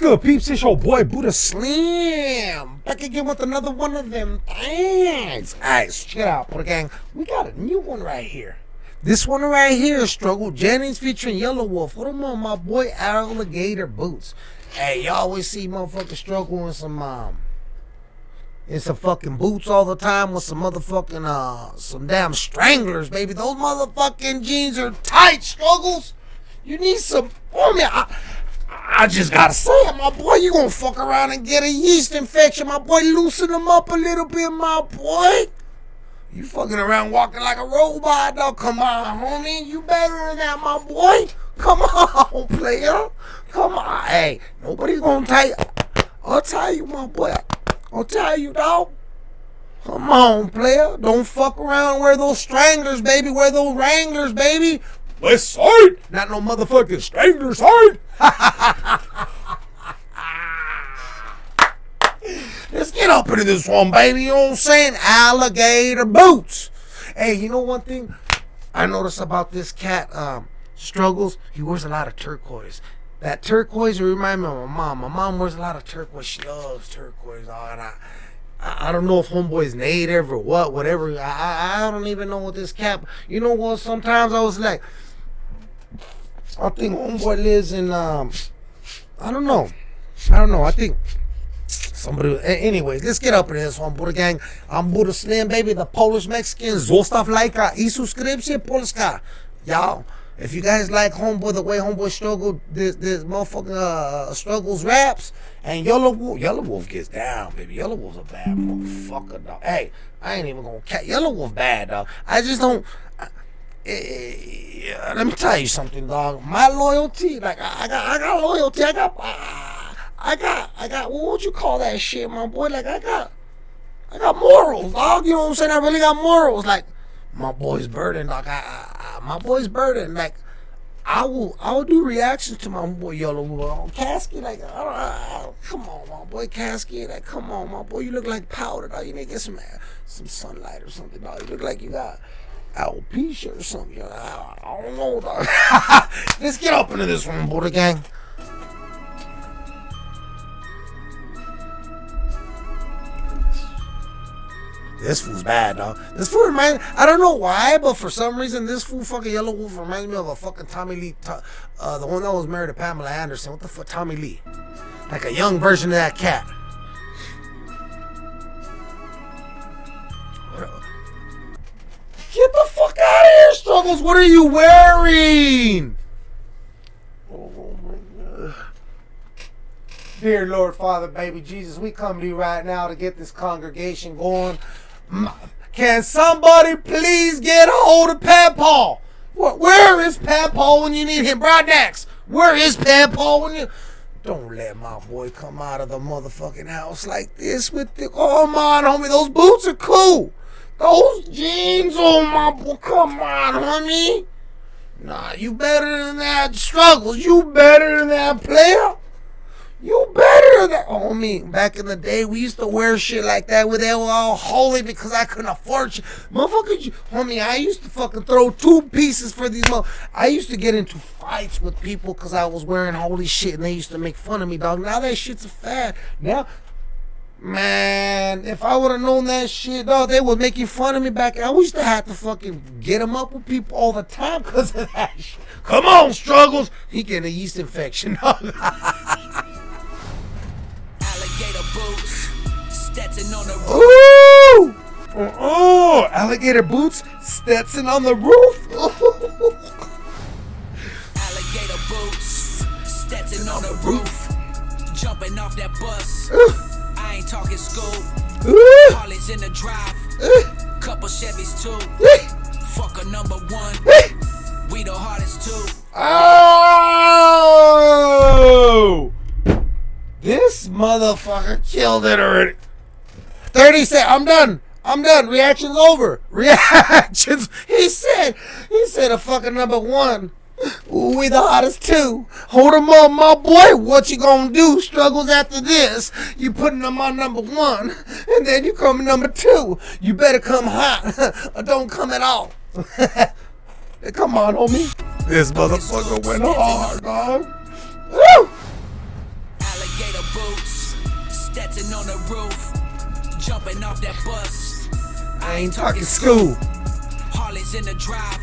good, peeps? It's your boy Buddha Slim. Back again with another one of them things. Alright, check it out, Buddha Gang. We got a new one right here. This one right here, Struggle Jennings featuring Yelawolf. What am on my boy Alligator Boots? Hey, you always see motherfuckers struggle in some um in some fucking boots all the time with some motherfucking uh some damn stranglers, baby. Those motherfucking jeans are tight, struggles. You need some oh man. I, I just gotta say my boy. You gonna fuck around and get a yeast infection, my boy. Loosen them up a little bit, my boy. You fucking around walking like a robot, dog. Come on, homie. You better than that, my boy. Come on, player. Come on. Hey, nobody gonna tell you. I'll tell you, my boy. I'll tell you, dog. Come on, player. Don't fuck around. Wear those stranglers, baby. Wear those wranglers, baby. West side. Not no motherfucking stranger side. Let's get up into this one, baby. You know what I'm saying? Alligator boots. Hey, you know one thing I noticed about this cat um, struggles? He wears a lot of turquoise. That turquoise reminds me of my mom. My mom wears a lot of turquoise. She loves turquoise. Oh, and I, I don't know if homeboy's native or what, whatever. I, I don't even know what this cap. You know what? Sometimes I was like, I think homeboy lives in um, I don't know. I don't know. I think somebody. Anyways, let's get up in this one, Buddha gang. I'm Buddha Slim, baby, the Polish Mexican. Zostaw lajka i subskrypcję Polska. Y'all, if you guys like Homeboy, the way Homeboy struggled, this this motherfucking uh, struggles raps, and Yelawolf, Yellow Wolf gets down, baby. Yelawolf's a bad motherfucker, dog. Hey, I ain't even gonna cat. Yelawolf bad, dog. I just don't. I, uh, let me tell you something, dog. My loyalty, like I, I got, I got loyalty. I got, uh, I got, I got. What would you call that shit, my boy? Like I got, I got morals, dog. You know what I'm saying? I really got morals. Like my boy's burden, like I, I, I my boy's burden, like. I will I will do reactions to my boy Yellow uh, Casket. Like, uh, come on, my boy Casket. Like, come on, my boy. You look like powder, dog. You need to get some some sunlight or something, dog. You look like you got alopecia or something. I, don't know. Let's get up into this one, Buddha gang. This fool's bad, dog. This fool reminds I don't know why, but for some reason, this fool fucking Yelawolf reminds me of a fucking Tommy Lee, uh, the one that was married to Pamela Anderson. What the fuck, Tommy Lee? Like a young version of that cat. Struggles. What are you wearing? Oh my God. Dear Lord, Father, baby Jesus, we come to you right now to get this congregation going. Mm, Can somebody please get a hold of Pat Paul? Where is Pat Paul when you need him? Broadnax, where is Pat Paul when you... Don't let my boy come out of the motherfucking house like this with the... Oh, on, homie, those boots are cool. Those jeans on my boy, come on, homie. Nah, you better than that. Struggles, you better than that player. You better than that. Homie, back in the day, we used to wear shit like that where they were all holy because I couldn't afford shit. Motherfuckers, homie, I used to fucking throw two pieces for these. I used to get into fights with people because I was wearing holy shit and they used to make fun of me, dog. Now that shit's a fad. Now, Man, if I would have known that shit, dog, they was making fun of me back. I used to have to fucking get him up with people all the time because of that shit. Come on, struggles. He getting a yeast infection, dog. Alligator boots, Stetson on the roof. Ooh! Oh, oh, alligator boots, Stetson on the roof. alligator boots, Stetson on the roof. Jumping off that bus. I ain't talking school. College in the drive. Eh. Couple Chevys too. Eh. Fuck a number one. Eh. We the hardest too. Oh! This motherfucker killed it already. 30 seconds. I'm done. I'm done. Reaction's over. Reactions. He said, he said a fucking number one. We the hottest too. Hold them up, my boy. What you gonna do? Struggles after this. You putting them on number one, and then you come number two. You better come hot, or don't come at all. come on, homie. This motherfucker went hard, dog. Woo! Alligator boots, Stetson on the roof, jumping off that bus. I ain't talking school. Harleys in the drive,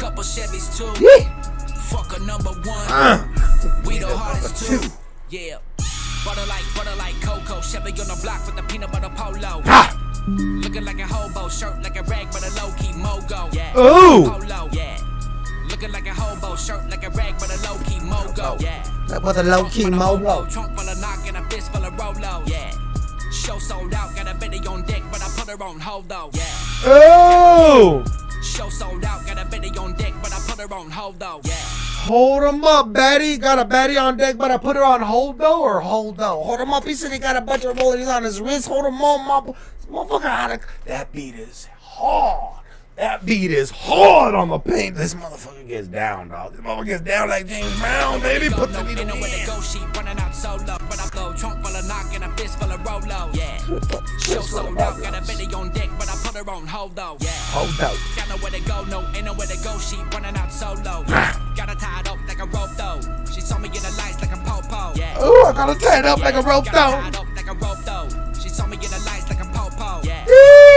couple Chevys too. Yeah. Fuck a number one. Uh, We the hardest too. two. Yeah. Butter like butter like cocoa. Chevy on the block with the peanut butter polo. Ha! Looking like a hobo, shirt like a rag, but a low key mogo. Yeah. Ooh. Polo. Yeah. Looking like a hobo, shirt like a rag, but a low key mogo. Yeah. That was a low key mogo. Trunk full of knock and a fist full of Rolo. Yeah. Show sold out, got a bitty on deck, but I put her on hold though. Yeah. Oh! Show sold out, got a on deck, but I put her on hold though. Yeah. Hold him up, Betty. Got a Betty on deck, but I put her on hold though or hold though. Hold him up. He said he got a bunch of rollers on his wrist. Hold him up, my motherfucker. That beat is hard. That beat is hard on the paint. This motherfucker gets down, dog. This motherfucker gets down like James Brown, baby. Put the needle know where to in. go, she running out solo. But I go trunk full of knock and a fist full of Rolo. Yeah. Show sold out, got a on deck, but I put her on hold though. Yeah. Hold up. Got nowhere to go, no, ain't nowhere to go. She running out solo. Got her tied up like a rope though. She saw me in the lights like a popo. Yeah. Ooh, I gotta tie it up like a rope Got though. her tied up like a rope though. She saw me in the lights like a popo. Yeah.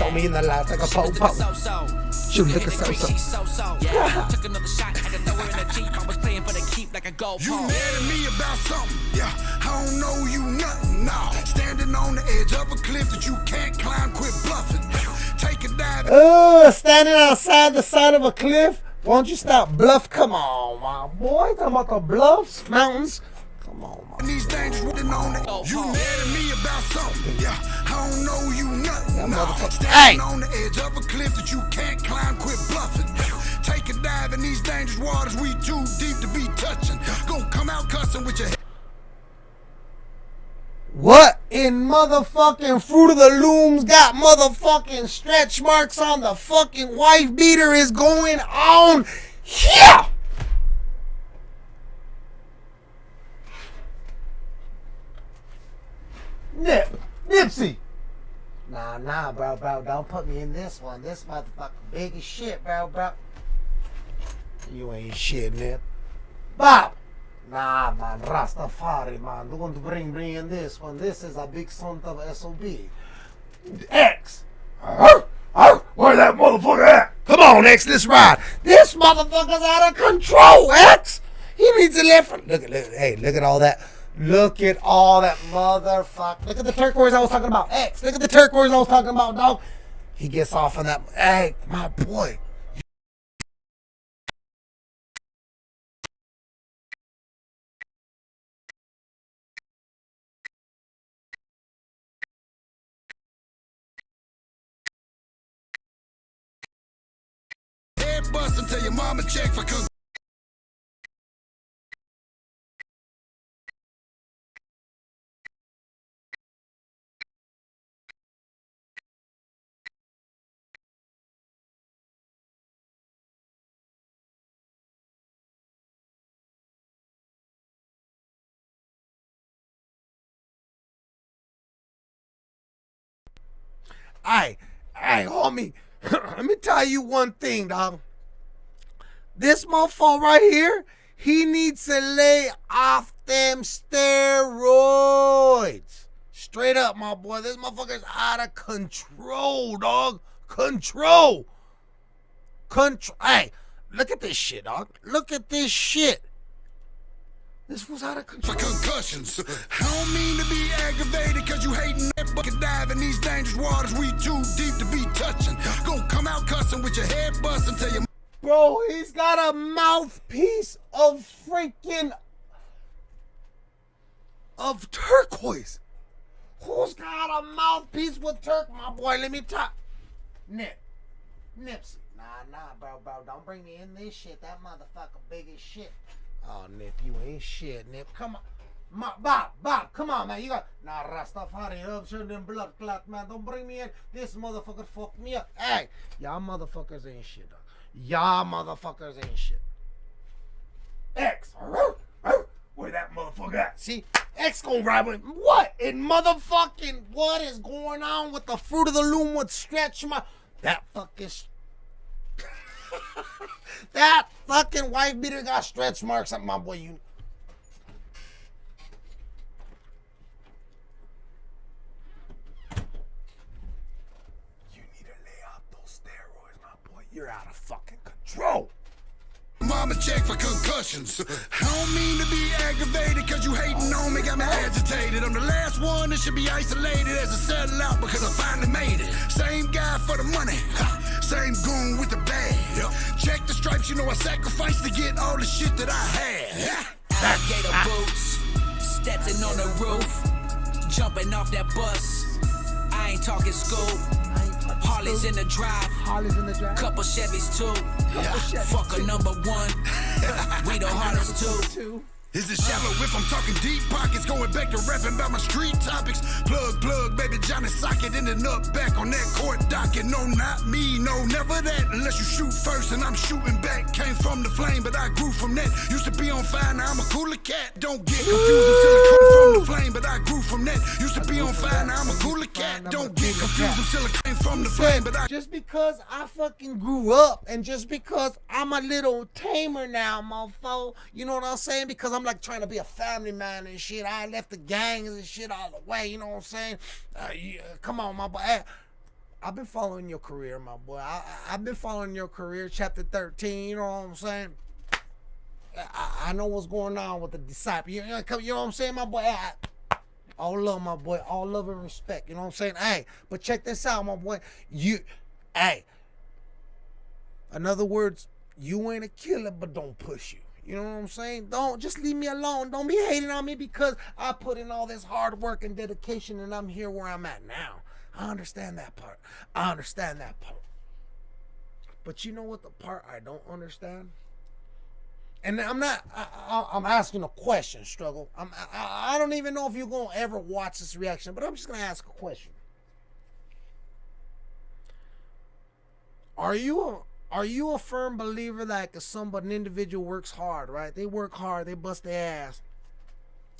Popo. Show me in the lights like a po-po. She was Hit looking so-so. she so-so. Yeah. Took another shot, had to throw her in the Jeep. I was playing for the keep like a goal You mad at me about something? Yeah, I don't know you nothing. Nah, standing on the edge of a cliff that you can't climb, quit bluffing. Take a dive. Uh, standing outside the side of a cliff. Won't you stop bluff? Come on, my boy. Talking about the bluffs, mountains. Come on, And these dangerous written on it. Oh, You oh. mad at me about something? Yeah, I don't know you nothing. Standing Hey! on the edge of a cliff that you can't climb, quit bluffing. Take a dive in these dangerous waters, we too deep to be touching. Gonna come out cussing with your. What in motherfucking Fruit of the Looms got motherfucking stretch marks on the fucking wife beater is going on here? Nip, Nipsey. Nah, nah, bro, bro, don't put me in this one. This motherfucker big as shit, bro, bro. You ain't shit, Nip. Bob. Nah, man, Rastafari, man. Don't bring me in this one. This is a big son of SOB. X. Arr, arr, Where that motherfucker at? Come on, X, let's ride. This motherfucker's out of control, X. He needs to live. Look at, look, hey, look at all that. Look at all that motherfucker. Look at the turquoise I was talking about. X, look at the turquoise I was talking about, dog. He gets off on that. Hey, my boy. Bust your mama check for Hey, hey, homie. Let me tell you one thing, dog. This motherfucker right here, he needs to lay off them steroids. Straight up, my boy. This motherfucker's out of control, dog. Control. Control. Hey, look at this shit, dog. Look at this shit. This was out of for control. concussions. I don't mean to be aggravated cause you hating that bucket dive in these dangerous waters we too deep to be touching. Gonna come out cussing with your head bust until your Bro, he's got a mouthpiece of freaking of turquoise. Who's got a mouthpiece with turk? My boy, let me talk. Nip. Nipsey. Nah, nah, bro, bro. Don't bring me in this shit. That motherfucker big as shit. Oh, Nip, you ain't shit, Nip. Come on. Ma, Bob, Bob, come on, man. You got nah Rastafari, sure them blood clot, man. Don't bring me in. This motherfucker fucked me up. Hey, y'all motherfuckers ain't shit, dog. Y'all motherfuckers ain't shit. X. Where that motherfucker at? See, X gonna ride with what in motherfucking what is going on with the fruit of the loom with stretch my that fucking. That fucking wife beater got stretch marks on my boy. You. You need to lay off those steroids, my boy. You're out of fucking control. Mama check for concussions. I don't mean to be aggravated cause you hating on me, got me agitated. I'm the last one that should be isolated as a sellout because I finally made it. Same guy for the money, same goon with the bag. Check the stripes, you know I sacrificed to get all the shit that I had. Alligator ah. boots, Stetson on the roof, jumping off that bus. I ain't talking school. Harley's in the drive, Holly's in the drive. couple Chevys too. Fuck a number one. we the hardest too. Is it shallow if I'm talking deep pockets? Going back to rapping about my street topics. Plug, plug, baby Johnny Socket ending up back on that court docket. No, not me, no, never that. Unless you shoot first and I'm shooting back. Came from the flame, but I grew from that. Used to be on fire, now I'm a cooler cat. Don't get confused until it come from the flame, but I grew from that. Used to be on fire, now I'm a cooler cat. Don't get confused until it came from the flame, but I just because I fucking grew up and just because I'm a little tamer now, mofo, you know what I'm saying? Because I'm like trying to be a family man and shit. I left the gangs and shit all the way, you know what I'm saying? Uh, yeah, come on, my boy. I've been following your career, my boy. I, I've been following your career, chapter 13, you know what I'm saying? I, I know what's going on with the disciple. You know, you know what I'm saying, my boy? I, all love, my boy. All love and respect. You know what I'm saying? Hey, but check this out, my boy. You, hey. In other words, you ain't a killer, but don't push you. You know what I'm saying? Don't just leave me alone. Don't be hating on me because I put in all this hard work and dedication and I'm here where I'm at now. I understand that part. I understand that part. But you know what the part I don't understand? And I'm not. I, I'm asking a question, struggle. I'm. I, I don't even know if you're gonna ever watch this reaction, but I'm just gonna ask a question. Are you Are you a firm believer that if somebody, an individual works hard, right? They work hard, they bust their ass,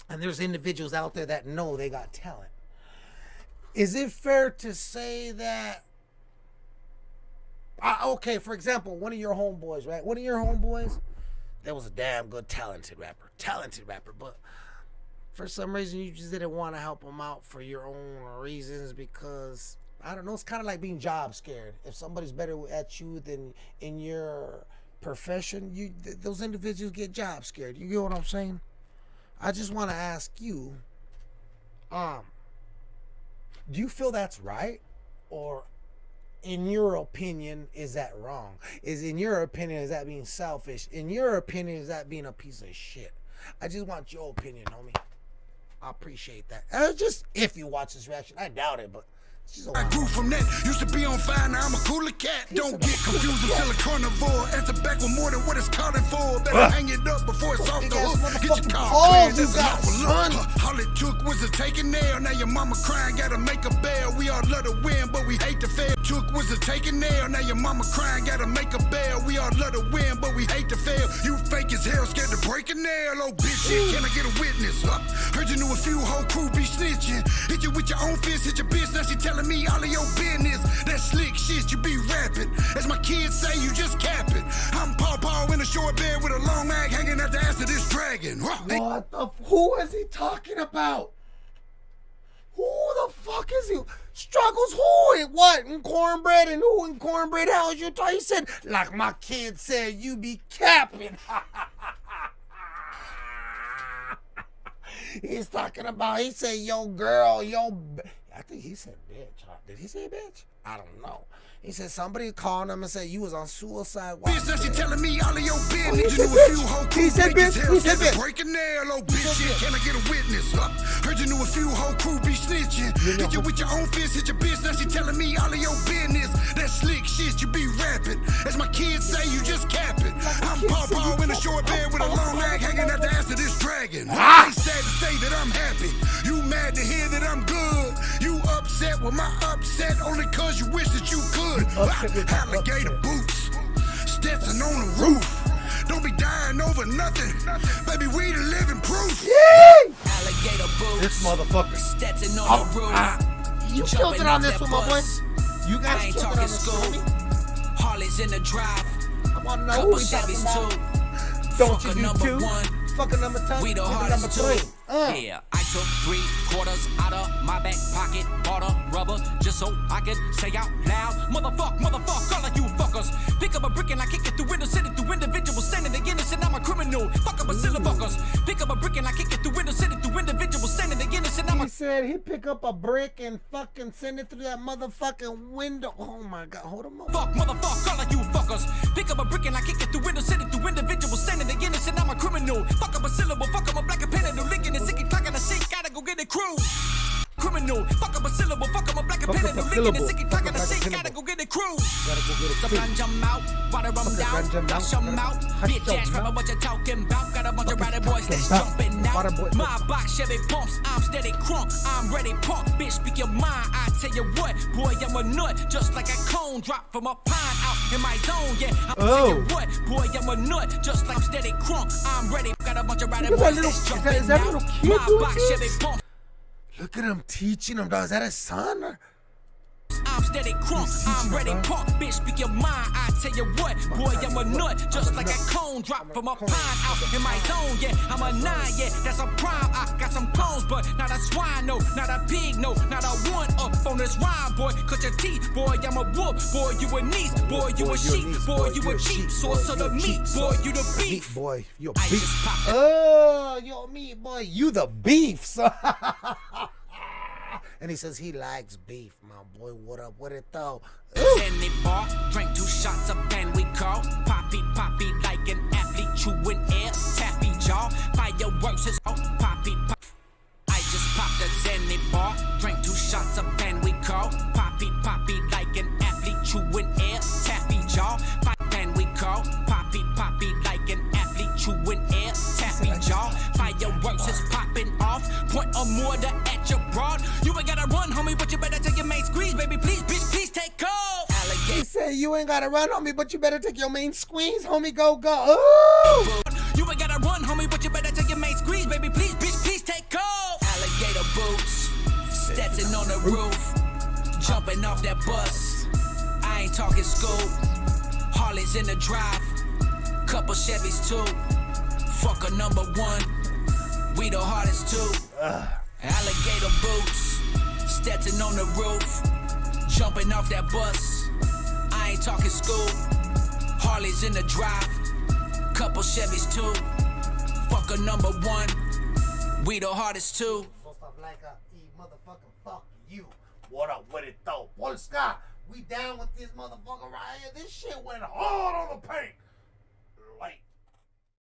and there's individuals out there that know they got talent. Is it fair to say that? Uh, okay, for example, one of your homeboys, right? One of your homeboys that was a damn good talented rapper talented rapper but for some reason you just didn't want to help him out for your own reasons because i don't know it's kind of like being job scared if somebody's better at you than in your profession you th- those individuals get job scared you get what i'm saying i just want to ask you um do you feel that's right or in your opinion, is that wrong? Is in your opinion, is that being selfish? In your opinion, is that being a piece of shit? I just want your opinion, homie. I appreciate that. Just if you watch this reaction, I doubt it, but I grew from that. Used to be on fire, now I'm a cooler cat. Don't get confused until a carnivore. Answer back with more than what it's calling for. Better hang it up before it's off the hook. Get your motherfucking car balls cleared, you that's got, an son. look. All it took was a taking nail. Now your mama crying, gotta make a bail. We all love to win, but we hate to fail. Took was a taking nail. Now your mama crying, gotta make a bail. We all love to win, but we hate to fail. You fake as hell, scared to break a nail. Oh bitch, shit, can I get a witness? Huh, Heard you knew a few whole crew be snitching. Hit you with your own fist, hit your bitch. Now she telling me all of your business. That slick shit you be rapping. As my kids say, you just capping. I'm Paw Paw in a short bed with a long mag hanging at the ass of this dragon. What the? Who is he talking about? Who the fuck is he? Struggles who and what? And cornbread and who and cornbread? How you talking? He said, like my kid said, you be capping. He's talking about, he said, yo girl, yo. I think he said bitch. Did he say bitch? I don't know. He said somebody called him and said you was on suicide watch. Bitch, now she telling me all of your Oh, he business. said you knew a few bitch. whole He said bitch. He said bitch. Break a nail, oh bitch, shit. Can I get a witness? Huh? Heard you knew a few whole crew be snitching. Hit you with your own fist, hit your bitch. Now she telling me all of your business. That slick shit you be rapping. As my kids say, you just capping. I'm kids Paw you in a short bed with a long lag hanging at the ass of this dragon. Ah! Ain't sad to say that I'm happy. You mad to hear that I'm good. You upset with my upset only cause you wish that you could. upset with Alligator upset. boots. Stetson on the roof. Don't be dying over nothing. Baby, we the living proof. Yay! Alligator boots. This motherfucker. Stetson on Oh, the roof. ah, you killed Jumping it on this that one, my boy. bus. You I guys ain't killed it on talking this school. one. Harley's in the drive. I want to know Couple who we talking about. too. Don't Fuck you a do number two? one. Fuck a number two. We the Maybe hardest number too. three. Uh. Yeah, I took three quarters out of my back pocket, bought a rubber just so I could say out loud, motherfuck, motherfuck, said he'd pick up a brick and fucking send it through that motherfucking window. Oh my god, hold him up. Fuck, motherfuck, all of you fuckers. Pick up a brick and I kick it through windows, send it through individuals standing against and I'm a criminal. Fuck up a syllable, fuck up a black and pen, no licking and sicky clocking the shit, gotta go get it crew. Criminal, fuck up a syllable, fuck up a black and pen, up no a licking and sicky fuck clocking up the like shit, syllable. gotta go get it crew. Gotta go get a The crew. ganja out, water down, flush out. Bitch ass rapper, mouth. what you talking about? Got a bunch of rider boys that's jumping out. My box Chevy pumps, I'm steady crunk, I'm ready pump. Bitch, speak your mind, I tell you what, boy, I'm a nut, just like a cone drop from a pine out in my zone. Yeah, I'm tell you Oh. what, boy, I'm a nut, just like I'm steady crunk, I'm ready. Got a bunch of rider Look at that boys that's jumping that- is that out. My box? Chevy pumps. Look at him teaching him, dog. Is that his son? Or? I'm steady crunk, I'm ready pump. Bitch, speak your mind, I tell you what, boy, I'm a nut, just like a cone drop from a pine out in my zone. Yeah, I'm a nine, yeah, that's a prime. I got some clones, but not a swine, no, not a pig, no, not a one this boy. Cut your teeth, boy, I'm a wolf, boy, you a niece, boy, you a sheep, boy, you you a cheap source of the meat, boy, you the of the meat, beef. boy. You beef. Oh, yo, meat boy, you the beef, son. and he says he likes beef, my boy. What up with it though? Then they bar, drank two shots of and we call Poppy, poppy like an athlete, chewing air, tappy jaw. Fireworks is oh, poppy, pop. I just popped a Zenny bar, drank two shots of and point a at your broad. You ain't gotta run, homie, but you better take your main squeeze, baby. Please, bitch, please take off. He said you ain't gotta run, homie, but you better take your main squeeze, homie. Go, go. Ooh. You ain't gotta run, homie, but you better take your main squeeze, baby. Please, bitch, please take off. Alligator boots, Stetson on the roof, jumping off that bus. I ain't talking school. Harley's in the drive, couple Chevys too. Fuck a number one, we the hardest too. Alligator boots, Stetson on the roof, jumping off that bus. I ain't talking school. Harley's in the drive, couple Chevys too. Fuck a number one, we the hardest too. What up with it though? Polska, we down with this motherfucker right here. This shit went hard on the paint.